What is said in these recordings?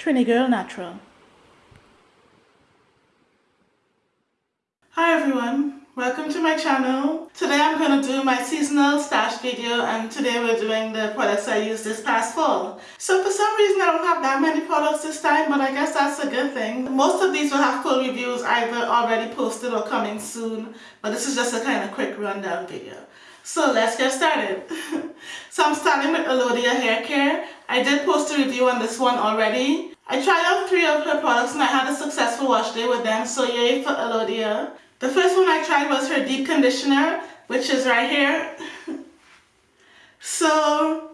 Trini Girl Natural. Hi everyone, welcome to my channel. Today I'm going to do my seasonal stash video and today we're doing the products I used this past fall. So for some reason I don't have that many products this time but I guess that's a good thing. Most of these will have full reviews either already posted or coming soon but this is just a kind of quick rundown video. So let's get started. so I'm starting with Alodia Hair Care. I did post a review on this one already. I tried out three of her products and I had a successful wash day with them, so yay for Alodia. The first one I tried was her deep conditioner, which is right here. so,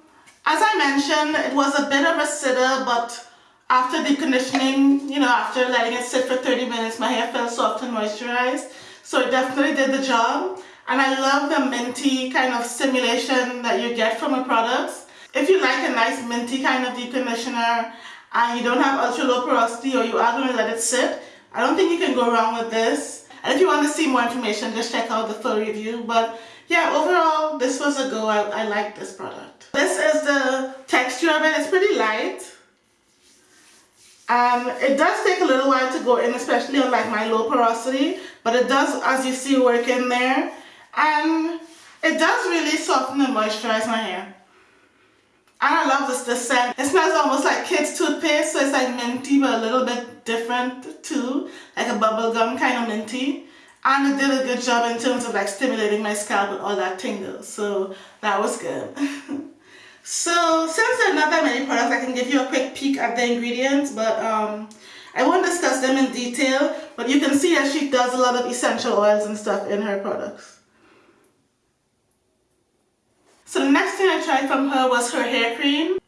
as I mentioned, it was a bit of a sitter, but after deep conditioning, you know, after letting it sit for 30 minutes, my hair felt soft and moisturized. So it definitely did the job. And I love the minty kind of stimulation that you get from a product. If you like a nice minty kind of deep conditioner and you don't have ultra low porosity or you are going to let it sit, I don't think you can go wrong with this. And if you want to see more information, just check out the full review. But yeah, overall, this was a go. I, I like this product. This is the texture of it. It's pretty light. And it does take a little while to go in, especially on like my low porosity. But it does, as you see, work in there and it does really soften and moisturize my hair. And I love this, the scent. It smells almost like kids toothpaste, so it's like minty but a little bit different too, like a bubblegum kind of minty. And it did a good job in terms of like stimulating my scalp with all that tingle, so that was good. so since there are not that many products, I can give you a quick peek at the ingredients, but um, I won't discuss them in detail, but you can see that she does a lot of essential oils and stuff in her products. So the next thing I tried from her was her hair cream.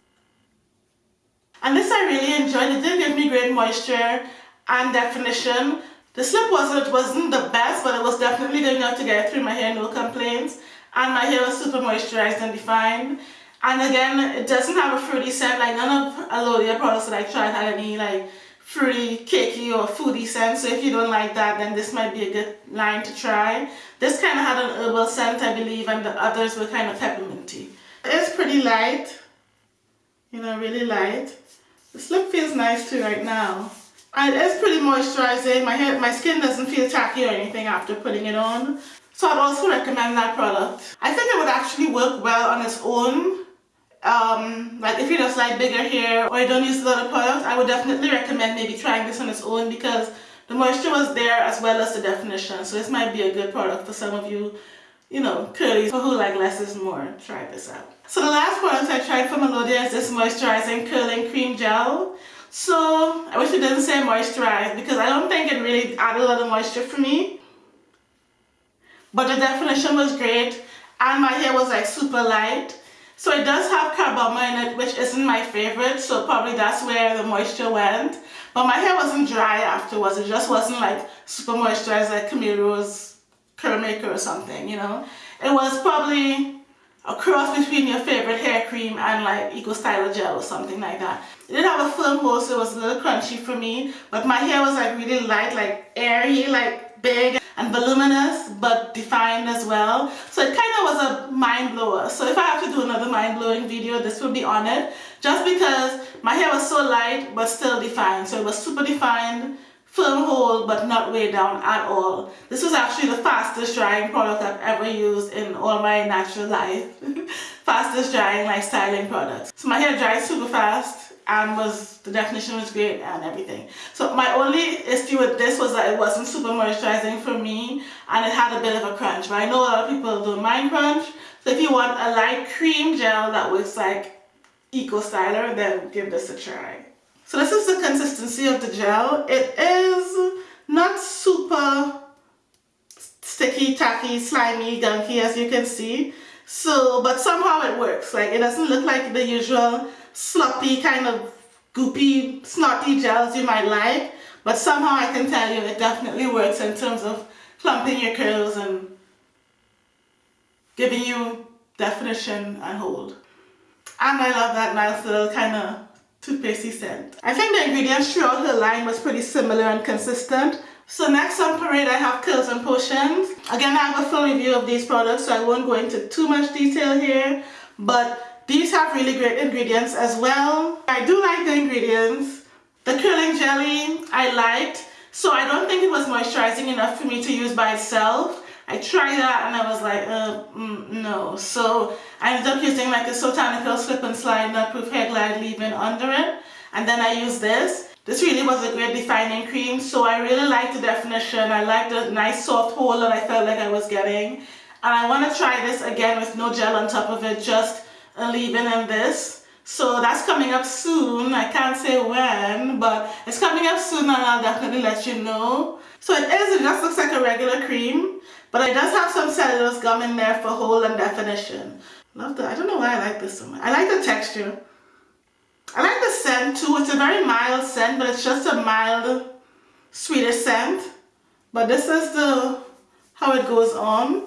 And this I really enjoyed. It did give me great moisture and definition. The slip wasn't, wasn't the best, but it was definitely good enough to get through my hair, no complaints. And my hair was super moisturized and defined. And again, it doesn't have a fruity scent, like none of Alodia products that I tried had any like fruity, cakey or foodie scent. So if you don't like that, then this might be a good line to try. This kind of had an herbal scent, I believe, and the others were kind of pepperminty. It's pretty light, you know, really light. The slip feels nice too right now. And it is pretty moisturizing. My hair, my skin doesn't feel tacky or anything after putting it on. So I'd also recommend that product. I think it would actually work well on its own um, like if you just like bigger hair or you don't use a lot of products, I would definitely recommend maybe trying this on its own because the moisture was there as well as the definition. So this might be a good product for some of you, you know, curlies who like less is more. Try this out. So the last product I tried from Alodia is this moisturizing curling cream gel. So I wish it didn't say moisturize because I don't think it really added a lot of moisture for me. But the definition was great and my hair was like super light. So it does have carbomer in it, which isn't my favorite, so probably that's where the moisture went. But my hair wasn't dry afterwards, it just wasn't like super moisturized like Camille Rose Curl Maker or something, you know. It was probably a cross between your favorite hair cream and like Eco Styler Gel or something like that. It did have a firm hold, so it was a little crunchy for me, but my hair was like really light, like airy, like big and voluminous but defined as well. So it kind of was a mind blower. So if I have to do another mind blowing video this will be on it. Just because my hair was so light but still defined. So it was super defined firm hold but not way down at all. This was actually the fastest drying product I've ever used in all my natural life. Fastest drying like styling products. So my hair dries super fast and was the definition was great and everything. So my only issue with this was that it wasn't super moisturizing for me and it had a bit of a crunch but I know a lot of people don't mind crunch. So if you want a light cream gel that looks like eco styler then give this a try. So this is the consistency of the gel. It is not super sticky tacky slimy gunky as you can see so but somehow it works like it doesn't look like the usual sloppy kind of goopy snotty gels you might like but somehow I can tell you it definitely works in terms of clumping your curls and giving you definition and hold and I love that nice little kind of toothpastey scent. I think the ingredients throughout her line was pretty similar and consistent. So next on parade I have Curls and Potions. Again I have a full review of these products so I won't go into too much detail here but these have really great ingredients as well. I do like the ingredients, The curling jelly I liked, so I don't think it was moisturizing enough for me to use by itself. I tried that and I was like, uh, mm, no. So I ended up using like a Soultanical Slip and Slide Nut Proof Hair Glide leave-in under it. And then I used this. This really was a great defining cream. So I really liked the definition. I liked the nice soft hold that I felt like I was getting. And I want to try this again with no gel on top of it, just a leave-in in this. So that's coming up soon. I can't say when, but it's coming up soon and I'll definitely let you know. So it is, it just looks like a regular cream. But it does have some cellulose gum in there for hold and definition. Love the, I don't know why I like this so much. I like the texture. I like scent too. It's a very mild scent, but it's just a mild, sweeter scent. But this is the how it goes on.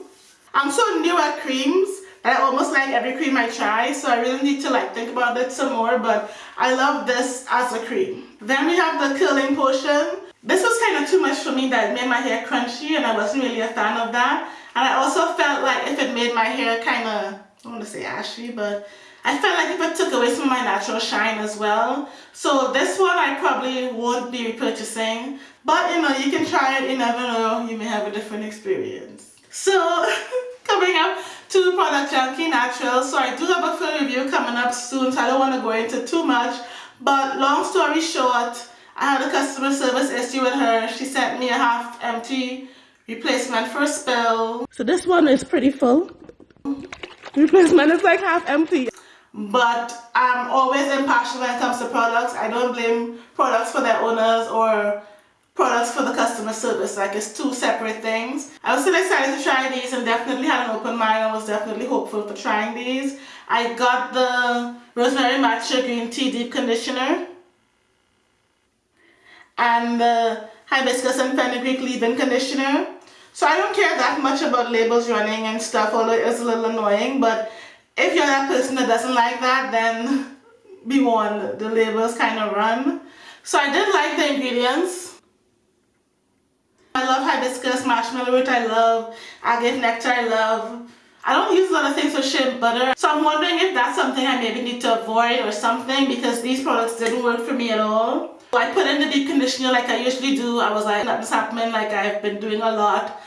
I'm so new at creams that I almost like every cream I try, so I really need to like think about it some more, but I love this as a cream. Then we have the curling potion. This was kind of too much for me that made my hair crunchy and I wasn't really a fan of that. And I also felt like if it made my hair kind of, I don't want to say ashy, but I felt like if it took away some of my natural shine as well. So this one I probably won't be repurchasing. But you know, you can try it, you never know, you may have a different experience. So, coming up to Product Junkie Natural. So I do have a full review coming up soon, so I don't want to go into too much. But long story short, I had a customer service issue with her. She sent me a half empty replacement for a spill. So this one is pretty full. Replacement is like half empty. But I'm always impartial when it comes to products. I don't blame products for their owners or products for the customer service. Like it's two separate things. I was still excited to try these and definitely had an open mind. I was definitely hopeful for trying these. I got the Rosemary Matcha Green Tea Deep Conditioner and the hibiscus and fenugreek leave-in conditioner. So I don't care that much about labels running and stuff, although it is a little annoying, but if you're that person that doesn't like that, then be warned, the labels kind of run. So I did like the ingredients. I love hibiscus, marshmallow root, I love agave nectar, I love. I don't use a lot of things for shea butter, so I'm wondering if that's something I maybe need to avoid or something because these products didn't work for me at all. I put in the deep conditioner like I usually do. I was like, nothing's happening like I've been doing a lot.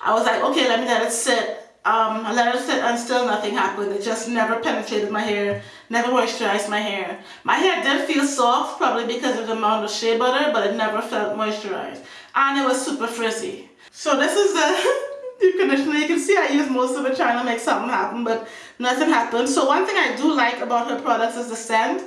I was like, okay, let me let it sit. Um, I let it sit and still nothing happened. It just never penetrated my hair, never moisturized my hair. My hair did feel soft, probably because of the amount of shea butter, but it never felt moisturized. And it was super frizzy. So this is the deep conditioner. You can see I used most of it trying to make something happen, but nothing happened. So one thing I do like about her products is the scent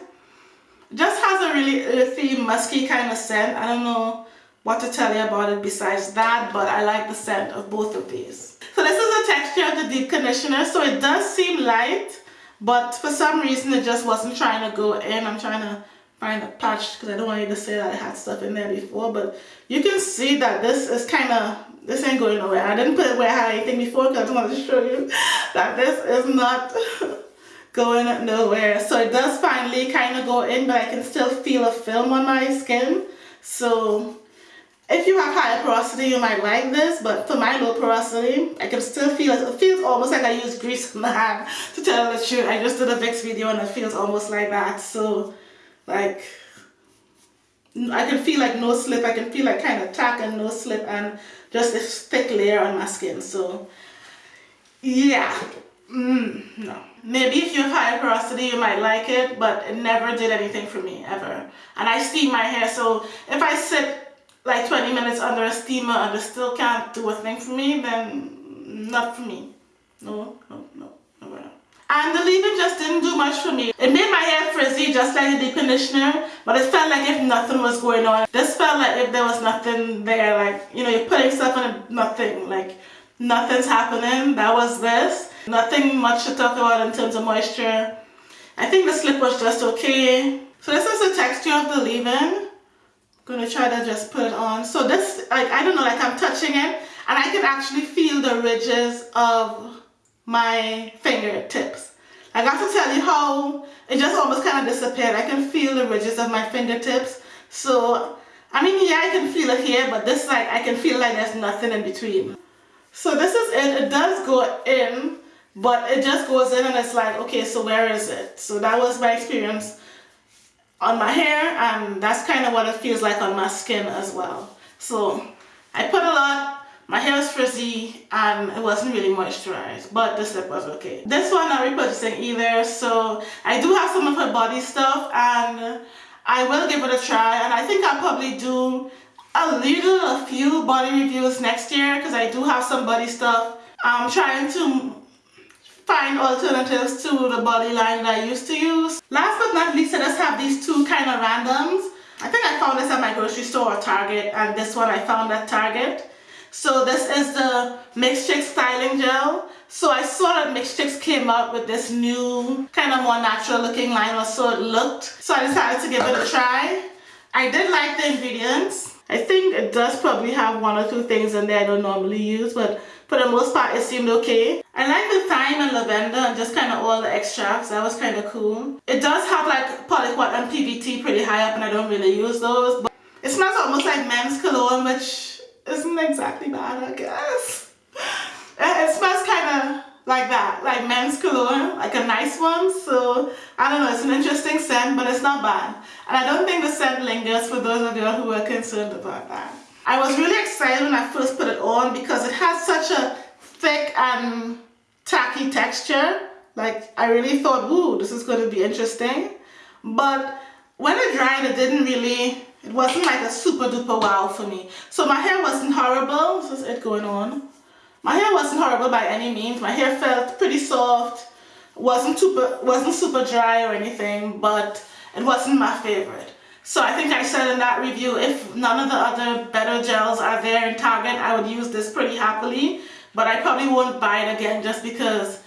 just has a really earthy, musky kind of scent. I don't know what to tell you about it besides that, but I like the scent of both of these. So this is the texture of the deep conditioner. So it does seem light, but for some reason it just wasn't trying to go in. I'm trying to find a patch because I don't want you to say that I had stuff in there before, but you can see that this is kind of, this ain't going nowhere. I didn't put it where I had anything before because I just wanted to show you that this is not going nowhere. So it does finally kind of go in, but I can still feel a film on my skin. So if you have higher porosity, you might like this, but for my low porosity, I can still feel it. It feels almost like I use grease on my hand, to tell the truth. I just did a Vicks video and it feels almost like that. So, like, I can feel like no slip. I can feel like kind of tack and no slip and just this thick layer on my skin. So, yeah. Mm, no. Maybe if you have high porosity, you might like it, but it never did anything for me, ever. And I steam my hair, so if I sit like 20 minutes under a steamer and it still can't do a thing for me, then not for me. No, no, no, no, no. And the leave-in just didn't do much for me. It made my hair frizzy just like the deep conditioner, but it felt like if nothing was going on. This felt like if there was nothing there, like, you know, you're putting stuff on nothing, like, nothing's happening. That was this. Nothing much to talk about in terms of moisture. I think the slip was just okay. So this is the texture of the leave-in. Gonna try to just put it on. So this, like, I don't know, like I'm touching it and I can actually feel the ridges of my fingertips. I got to tell you how it just almost kind of disappeared. I can feel the ridges of my fingertips. So, I mean, yeah, I can feel it here, but this, like, I can feel like there's nothing in between. So this is it. It does go in, but it just goes in and it's like, okay, so where is it? So that was my experience on my hair and that's kind of what it feels like on my skin as well. So I put a lot, my hair is frizzy and it wasn't really moisturized, but the slip was okay. This one I'm repurchasing either, so I do have some of her body stuff and I will give it a try and I think I'll probably do a little, a few body reviews next year because I do have some body stuff. I'm trying to find alternatives to the body line that I used to use. Last but not least, I just have these two kind of randoms. I think I found this at my grocery store or Target and this one I found at Target. So this is the Mixed Chicks Styling Gel. So I saw that Mixed Chicks came up with this new kind of more natural looking line or so it looked. So I decided to give it a try. I did like the ingredients. I think it does probably have one or two things in there I don't normally use, but for the most part it seemed okay. I like the thyme and lavender and just kind of all the extracts, that was kind of cool. It does have like polyquat and PBT pretty high up and I don't really use those, but it smells almost like men's cologne, which isn't exactly bad I guess. It smells kind of like that, like men's cologne, like a nice one. So I don't know, it's an interesting scent, but it's not bad. And I don't think the scent lingers for those of you who are concerned about that. I was really excited when I first put it on because it has such a thick and tacky texture. Like I really thought, ooh, this is going to be interesting. But when it dried, it didn't really, it wasn't like a super duper wow for me. So my hair wasn't horrible. This is it going on. My hair wasn't horrible by any means. My hair felt pretty soft. wasn't super wasn't super dry or anything, but it wasn't my favorite. So I think I said in that review, if none of the other better gels are there in Target, I would use this pretty happily. But I probably won't buy it again just because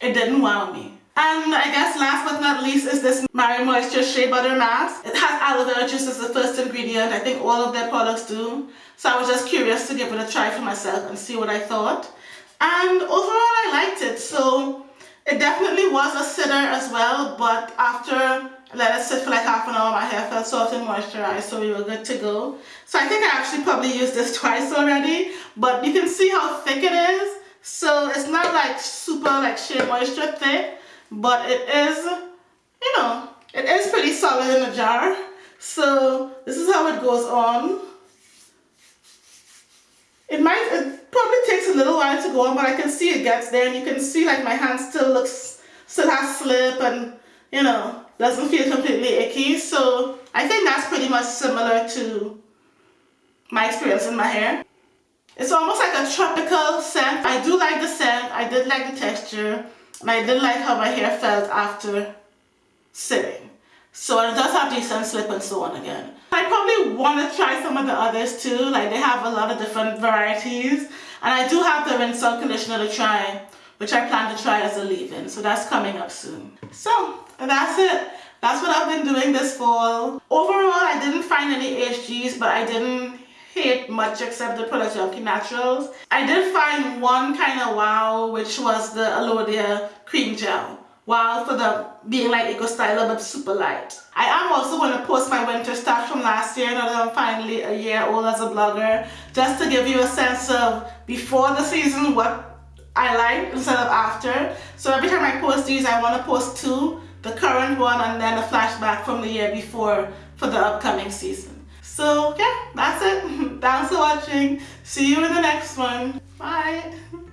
it didn't wow me. And I guess last but not least is this Maui Moisture Shea Butter Mask. It has aloe vera juice as the first ingredient. I think all of their products do. So I was just curious to give it a try for myself and see what I thought. And overall I liked it. So it definitely was a sitter as well. But after let it sit for like half an hour, my hair felt soft and moisturized. So we were good to go. So I think I actually probably used this twice already. But you can see how thick it is. So it's not like super like Shea Moisture thick. But it is, you know, it is pretty solid in the jar. So this is how it goes on. It might, it probably takes a little while to go on, but I can see it gets there and you can see like my hand still looks, still has slip and, you know, doesn't feel completely icky. So I think that's pretty much similar to my experience in my hair. It's almost like a tropical scent. I do like the scent. I did like the texture. And I did like how my hair felt after sitting. So it does have decent slip and so on again. I probably want to try some of the others too. Like they have a lot of different varieties. And I do have the rinse out conditioner to try, which I plan to try as a leave-in. So that's coming up soon. So that's it. That's what I've been doing this fall. Overall, I didn't find any HGs, but I didn't hate much except the Product Junkie Naturals. I did find one kind of wow, which was the Alodia Cream Gel wow for the being like eco styler but super light. I am also going to post my winter stuff from last year now that I'm finally a year old as a blogger just to give you a sense of before the season what I like instead of after. So every time I post these I want to post two, the current one and then a flashback from the year before for the upcoming season. So yeah, that's it. Thanks for watching. See you in the next one. Bye.